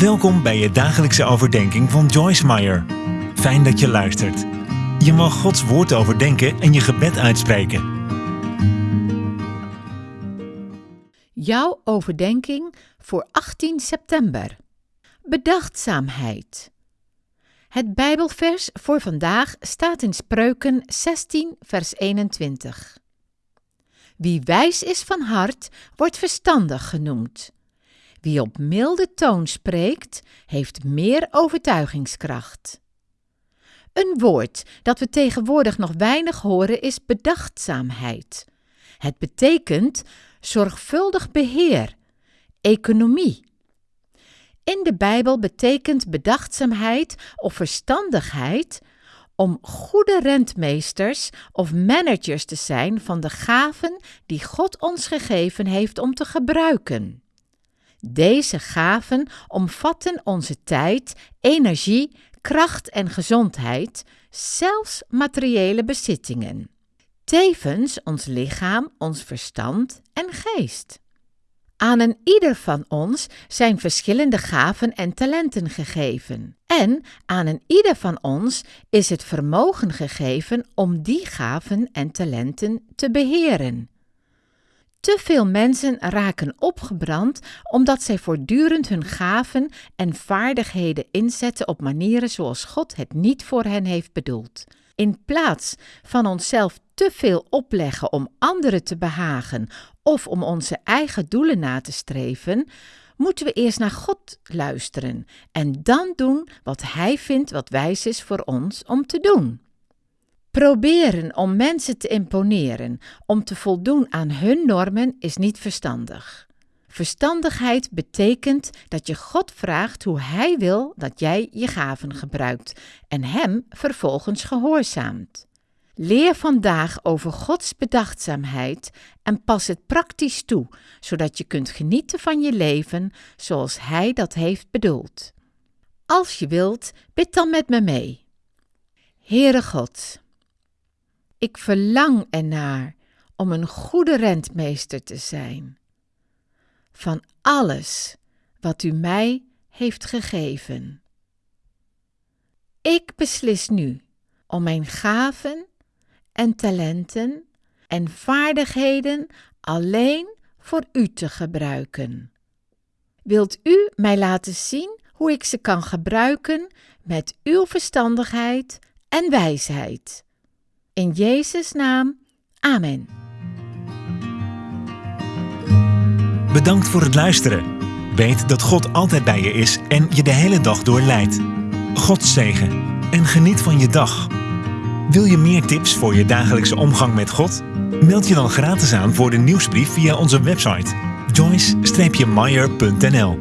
Welkom bij je dagelijkse overdenking van Joyce Meyer. Fijn dat je luistert. Je mag Gods woord overdenken en je gebed uitspreken. Jouw overdenking voor 18 september. Bedachtzaamheid. Het Bijbelvers voor vandaag staat in Spreuken 16, vers 21. Wie wijs is van hart, wordt verstandig genoemd. Wie op milde toon spreekt, heeft meer overtuigingskracht. Een woord dat we tegenwoordig nog weinig horen is bedachtzaamheid. Het betekent zorgvuldig beheer, economie. In de Bijbel betekent bedachtzaamheid of verstandigheid om goede rentmeesters of managers te zijn van de gaven die God ons gegeven heeft om te gebruiken. Deze gaven omvatten onze tijd, energie, kracht en gezondheid, zelfs materiële bezittingen. Tevens ons lichaam, ons verstand en geest. Aan een ieder van ons zijn verschillende gaven en talenten gegeven. En aan een ieder van ons is het vermogen gegeven om die gaven en talenten te beheren. Te veel mensen raken opgebrand omdat zij voortdurend hun gaven en vaardigheden inzetten op manieren zoals God het niet voor hen heeft bedoeld. In plaats van onszelf te veel opleggen om anderen te behagen of om onze eigen doelen na te streven, moeten we eerst naar God luisteren en dan doen wat Hij vindt wat wijs is voor ons om te doen. Proberen om mensen te imponeren, om te voldoen aan hun normen, is niet verstandig. Verstandigheid betekent dat je God vraagt hoe Hij wil dat jij je gaven gebruikt en Hem vervolgens gehoorzaamt. Leer vandaag over Gods bedachtzaamheid en pas het praktisch toe, zodat je kunt genieten van je leven zoals Hij dat heeft bedoeld. Als je wilt, bid dan met me mee. Heere God, ik verlang ernaar om een goede rentmeester te zijn. Van alles wat u mij heeft gegeven. Ik beslis nu om mijn gaven en talenten en vaardigheden alleen voor u te gebruiken. Wilt u mij laten zien hoe ik ze kan gebruiken met uw verstandigheid en wijsheid? In Jezus' naam, Amen. Bedankt voor het luisteren. Weet dat God altijd bij je is en je de hele dag door leidt. God zegen en geniet van je dag. Wil je meer tips voor je dagelijkse omgang met God? Meld je dan gratis aan voor de nieuwsbrief via onze website joyce-meyer.nl